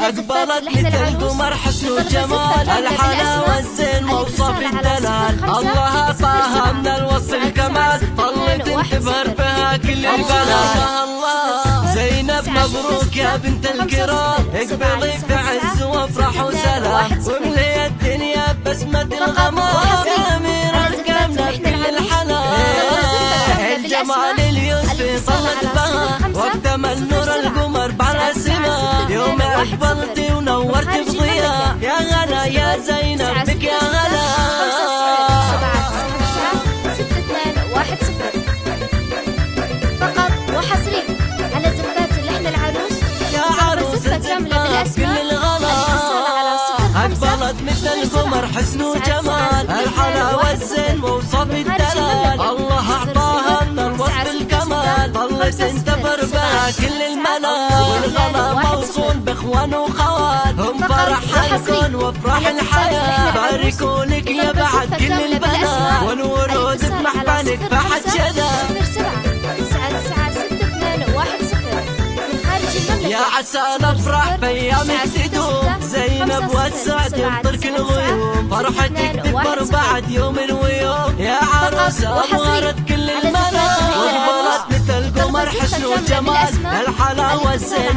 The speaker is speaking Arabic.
أقبلت مثل القمر حسن وجمال الحلا والزين موصف الدلال. الله أعطاها من الوصف الكمال. طلت تبهر بها كل البلاد الله زينب مبروك يا بنت الكرام اقبلي في عز وافرح وسلام. واملي الدنيا بسمة الغمام. يا أمير القمنا كل الحنان الجمال يوم أقبلتي ونورت بضياء يا غلا يا زينب بك يا أقبلت مثل القمر؟ حسن وجمال. الحلا والزين ووصف الدلال بها كل الملا والغلا موصول بإخوان وخوات هم فرح الكون وافراح الحياة. باركوا لك يا بعد كل البنات. والورود بمحفلك فحد شذا يا عسى نفرح بأيامك تدوم زينب والسعد يمطرك الغيوم. فرحتك تكبر بعد يوم ويوم يا عروس أنورت القمر حسن وجمال الحلا والزين